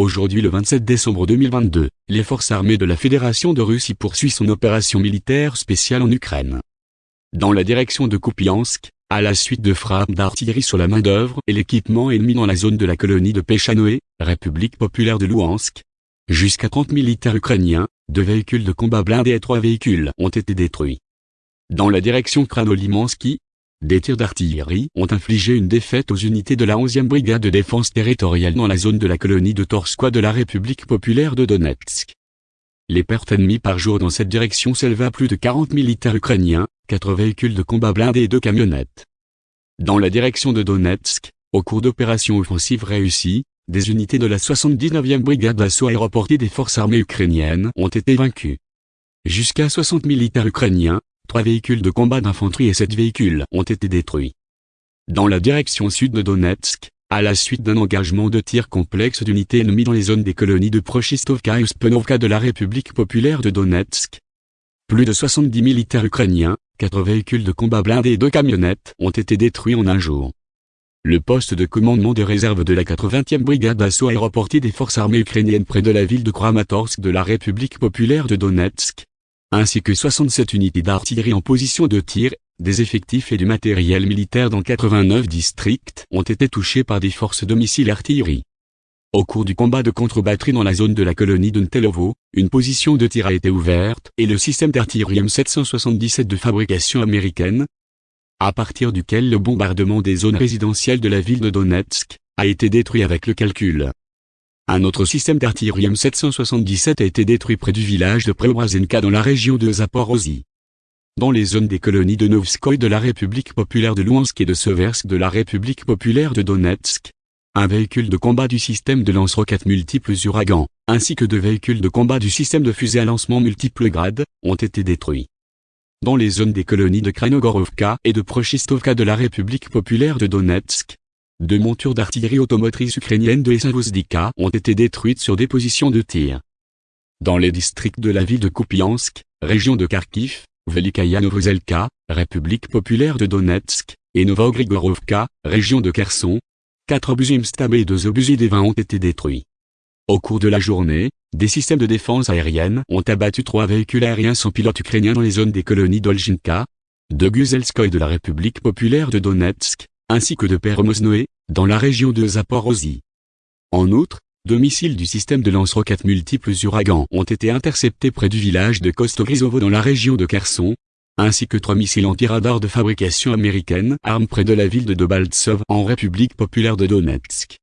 Aujourd'hui le 27 décembre 2022, les forces armées de la Fédération de Russie poursuivent son opération militaire spéciale en Ukraine. Dans la direction de Kupiansk, à la suite de frappes d'artillerie sur la main-d'œuvre et l'équipement ennemi dans la zone de la colonie de Pechanoé, République populaire de Louhansk, jusqu'à 30 militaires ukrainiens, deux véhicules de combat blindés et trois véhicules ont été détruits. Dans la direction Kranolimansky, des tirs d'artillerie ont infligé une défaite aux unités de la 11e brigade de défense territoriale dans la zone de la colonie de Torskoye de la République populaire de Donetsk. Les pertes ennemies par jour dans cette direction s'élèvent à plus de 40 militaires ukrainiens, 4 véhicules de combat blindés et 2 camionnettes. Dans la direction de Donetsk, au cours d'opérations offensives réussies, des unités de la 79e brigade d'assaut aéroportée des forces armées ukrainiennes ont été vaincues. Jusqu'à 60 militaires ukrainiens, Trois véhicules de combat d'infanterie et sept véhicules ont été détruits. Dans la direction sud de Donetsk, à la suite d'un engagement de tir complexe d'unités ennemies dans les zones des colonies de Prochistovka et Spenovka de la République populaire de Donetsk, plus de 70 militaires ukrainiens, quatre véhicules de combat blindés et deux camionnettes ont été détruits en un jour. Le poste de commandement de réserve de la 80e brigade d'assaut aéroportée des forces armées ukrainiennes près de la ville de Kramatorsk de la République populaire de Donetsk, ainsi que 67 unités d'artillerie en position de tir, des effectifs et du matériel militaire dans 89 districts ont été touchés par des forces de missiles artillerie. Au cours du combat de contre-batterie dans la zone de la colonie de Ntelovo, une position de tir a été ouverte et le système d'artillerie M777 de fabrication américaine, à partir duquel le bombardement des zones résidentielles de la ville de Donetsk, a été détruit avec le calcul. Un autre système d'artillerie M777 a été détruit près du village de Preobrazenka dans la région de Zaporozhye. Dans les zones des colonies de Novskoye de la République populaire de Louhansk et de Seversk de la République populaire de Donetsk, un véhicule de combat du système de lance-roquettes multiples Uragan, ainsi que deux véhicules de combat du système de fusée à lancement multiples grades, ont été détruits. Dans les zones des colonies de Kranogorovka et de Prochistovka de la République populaire de Donetsk, deux montures d'artillerie automotrice ukrainienne de Esavozdika ont été détruites sur des positions de tir. Dans les districts de la ville de Kupiansk, région de Kharkiv, Velikaya Novozelka, République populaire de Donetsk, et Novogrigorovka, région de Kherson, quatre obus Imstab et deux obus des 20 ont été détruits. Au cours de la journée, des systèmes de défense aérienne ont abattu trois véhicules aériens sans pilote ukrainiens dans les zones des colonies d'Olginka, de Guzelskoye de la République populaire de Donetsk, ainsi que de Peromosnoé, dans la région de Zaporozhye. En outre, deux missiles du système de lance-roquettes multiples Uragan ont été interceptés près du village de Kostorizovo dans la région de Kherson, ainsi que trois missiles anti-radar de fabrication américaine armes près de la ville de Debaltsov en République populaire de Donetsk.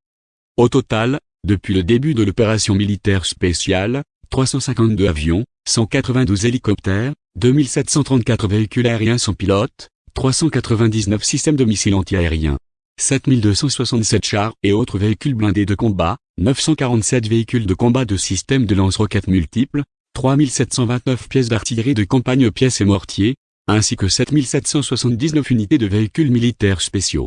Au total, depuis le début de l'opération militaire spéciale, 352 avions, 192 hélicoptères, 2734 véhicules aériens sans pilote, 399 systèmes de missiles antiaériens, 7267 chars et autres véhicules blindés de combat, 947 véhicules de combat de systèmes de lance-roquettes multiples, 3729 pièces d'artillerie de campagne pièces et mortiers, ainsi que 7779 unités de véhicules militaires spéciaux.